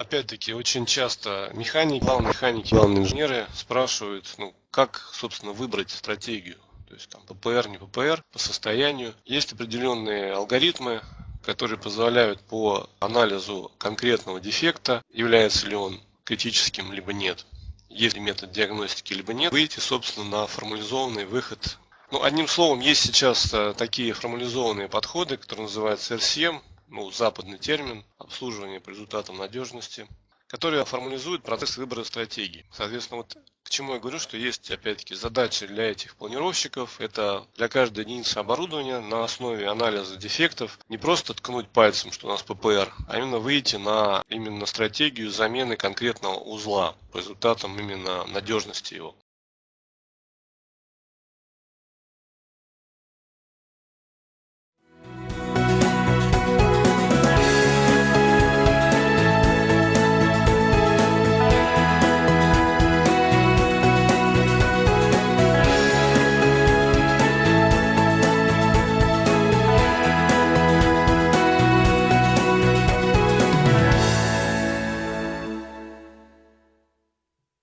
Опять-таки, очень часто механики, главные механики, главные инженеры спрашивают, ну, как, собственно, выбрать стратегию. То есть там ППР, не ППР, по состоянию. Есть определенные алгоритмы, которые позволяют по анализу конкретного дефекта, является ли он критическим, либо нет, есть ли метод диагностики, либо нет, выйти, собственно, на формализованный выход. Ну, одним словом, есть сейчас э, такие формализованные подходы, которые называются RCM, ну, западный термин, обслуживание по результатам надежности, которые формализуют процесс выбора стратегии. Соответственно, вот к чему я говорю, что есть, опять-таки, задачи для этих планировщиков. Это для каждой единицы оборудования на основе анализа дефектов не просто ткнуть пальцем, что у нас ППР, а именно выйти на именно стратегию замены конкретного узла по результатам именно надежности его.